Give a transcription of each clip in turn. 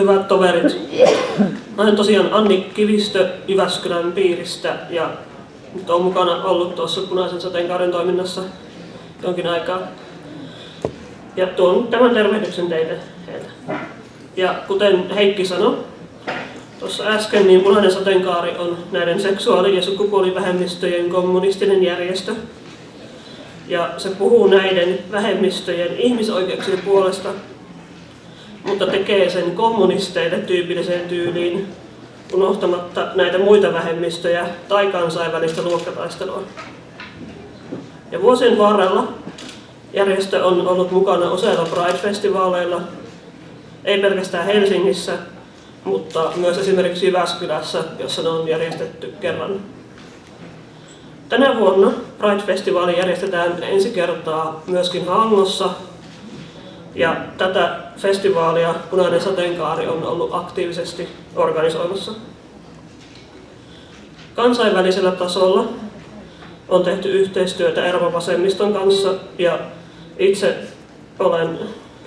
hyvät toverit. Mä olen tosiaan Anni Kivistö Jyväskylän piiristä ja nyt olen mukana ollut tuossa punaisen sateenkaaren toiminnassa jonkin aikaa. Ja tuon tämän tervehdyksen teille heiltä. Ja kuten Heikki sanoi tuossa äsken, niin punainen sateenkaari on näiden seksuaali- ja sukupuolivähemmistöjen kommunistinen järjestö. Ja se puhuu näiden vähemmistöjen ihmisoikeuksien puolesta mutta tekee sen kommunisteille tyypilliseen tyyliin, unohtamatta näitä muita vähemmistöjä tai kansainvälistä luokkataistelua. Ja vuosien varrella järjestö on ollut mukana useilla Pride-festivaaleilla, ei pelkästään Helsingissä, mutta myös esimerkiksi Jyväskylässä, jossa ne on järjestetty kerran. Tänä vuonna Pride-festivaali järjestetään ensi kertaa myöskin Hangossa ja tätä festivaalia Punainen sateenkaari on ollut aktiivisesti organisoimassa. Kansainvälisellä tasolla on tehty yhteistyötä Euroopan vasemmiston kanssa ja itse olen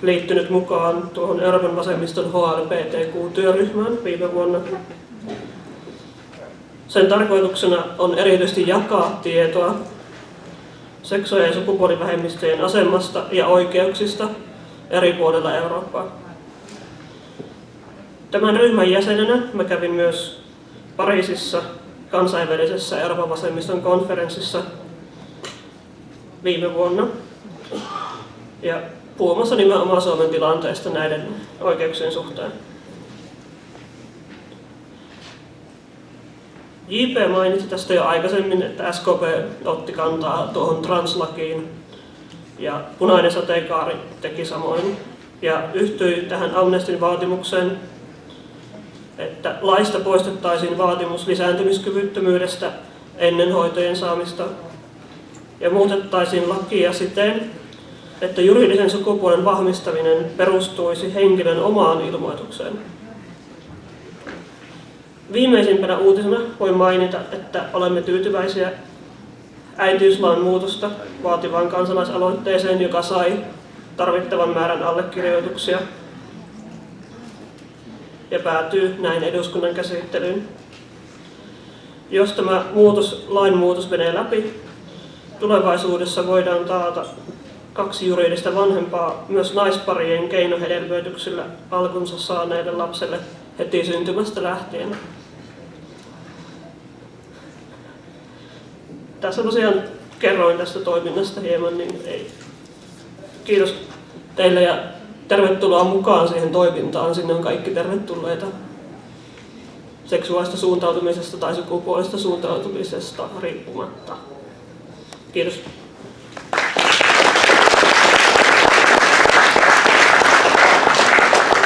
liittynyt mukaan tuohon Euroopan vasemmiston HLPTQ-työryhmään viime vuonna. Sen tarkoituksena on erityisesti jakaa tietoa seksuaali- ja sukupuolivähemmistöjen asemasta ja oikeuksista eri puolilla Eurooppaa. Tämän ryhmän jäsenenä mä kävin myös Pariisissa kansainvälisessä Euroopan vasemmiston konferenssissa viime vuonna. Ja puhumassa nimenomaan Suomen tilanteesta näiden oikeuksien suhteen. JP mainitsi tästä jo aikaisemmin, että SKP otti kantaa tuohon translakiin ja punainen sateenkaari teki samoin ja yhtyi tähän Amnestin vaatimukseen, että laista poistettaisiin vaatimus lisääntymiskyvyttömyydestä ennen hoitojen saamista ja muutettaisiin lakia siten, että juridisen sukupuolen vahvistaminen perustuisi henkilön omaan ilmoitukseen. Viimeisimpänä uutisena voi mainita, että olemme tyytyväisiä äitiyslain muutosta vaativaan kansalaisaloitteeseen, joka sai tarvittavan määrän allekirjoituksia ja päätyy näin eduskunnan käsittelyyn. Jos tämä muutos, lainmuutos menee läpi, tulevaisuudessa voidaan taata kaksi juridista vanhempaa myös naisparien keinohedelmöityksillä alkunsa saaneille lapselle heti syntymästä lähtien. Tässä tosiaan kerroin tästä toiminnasta hieman, niin ei. kiitos teille ja tervetuloa mukaan siihen toimintaan. Sinne on kaikki tervetulleita seksuaalista suuntautumisesta tai sukupuolista suuntautumisesta riippumatta. Kiitos.